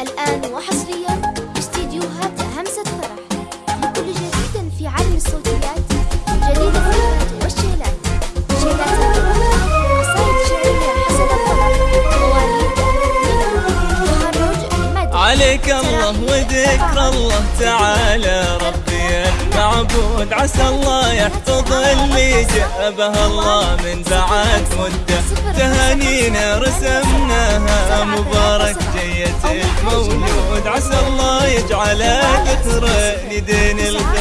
الآن وحصريا استديوهات همسة فرح. لكل جديد في عالم الصوتيات جديد الفكرات والشيلات. شيلات قصائد شعرية حسن الطبع مواليد تخرج عليك الله وذكر الله تعالى ربي المعبود. عسى الله يحفظ اللي جابها الله من بعد مدة. تهانينا رسمناها مبارك عسى الله يجعل ذكر لدين الخير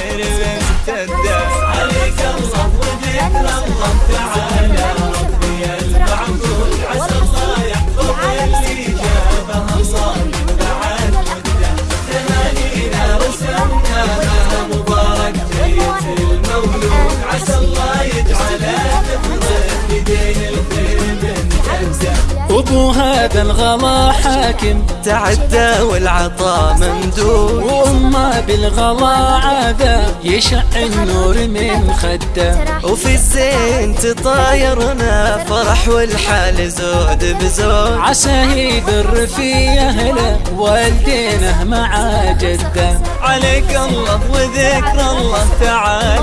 هذا الغلا حاكم. تعدى والعطاء ممدود. وأمه بالغلا عذاب يشع النور من خدة. وفي الزين تطايرنا فرح والحال زود بزود. عسى يبر في أهله والدينه مع جده. عليك الله وذكر الله تعالى.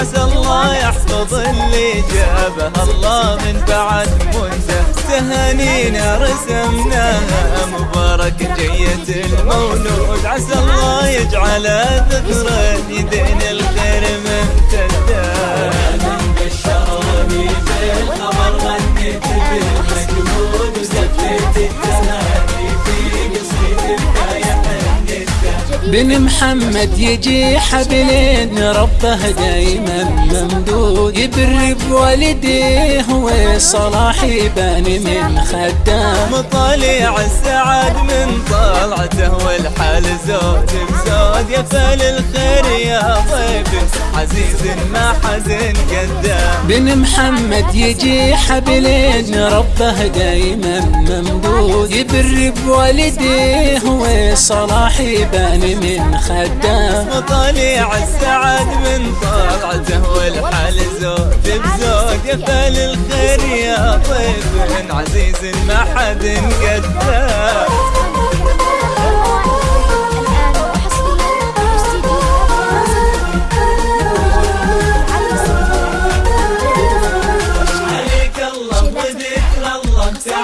عسى الله يحفظ اللي جابه. الله من بعد مدة تهانينا رسمناها مبارك جية المولود. عسى الله يجعل ذكرى يدين الخير ممتدة بن محمد يجي حبلين ربه دايما ممدود. يبر بوالديه وصلاح يبان من خدام. مطالع السعد من طلعته والحال زود بزود. يا فال الخير يا ضيف عزيز ما حزن قدام. بن محمد يجي حبلين ربه دايما ممدود. يبر بوالديه وصلاح يبان من خدام مطالع السعد من طلعته والحال زود بزود يا فال الخير يا ضيف عزيز ما حد قدام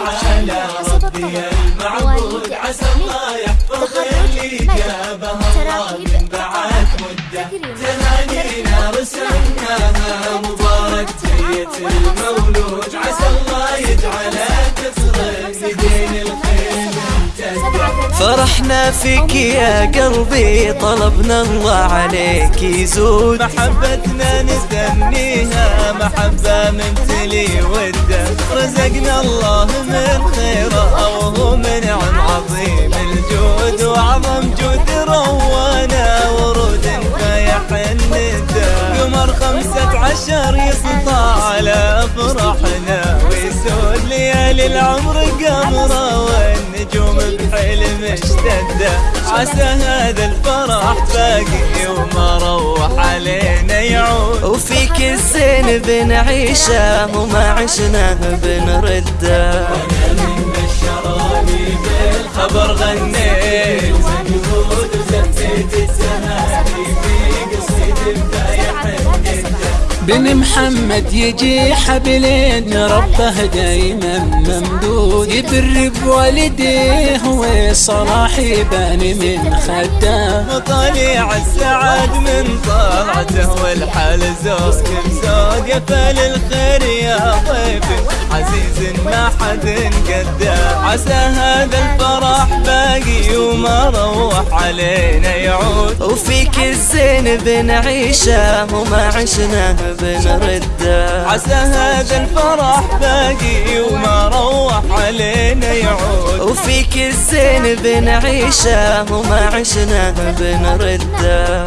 تعالى ربي المعبود عسى الله يحفظ اللي جابه الله من بعد مدة. تهانينا رسمناها مبارك جية المولود. عسى الله يجعل تفرق يدين الخير. فرحنا فيك يا قلبي طلبنا الله عليك. يزود محبتنا نستنيها. محبة ممتلي وده رزقنا الله من خيره وهو منعم عظيم. الجود وعظم جود روانا ورود فيح الندى قمر خمسة عشر يسطع على فرحنا ويسود ليالي العمر قمره اشتدة عسى هذا الفرح باقي وما روح علينا يعود. وفيك الزين بنعيشه وما عشناه بنرده. من بشراني بالخبر غنيت. بن محمد يجي حبلين ربه دايما ممدود. يبر بوالديه وصلاح يبان من خدام مطالع السعد من طلعته والحال زود بزود يا فال الخير يا ضيف عزيز ما حد قده. عسى هذا الفرح باقي وما روح علينا يعود. وفيك الزين بنعيشه وما عشناه بنرده عسى هذا الفرح باقي وما روح علينا يعود. وفيك الزين بنعيشه وما عشناه بنرده.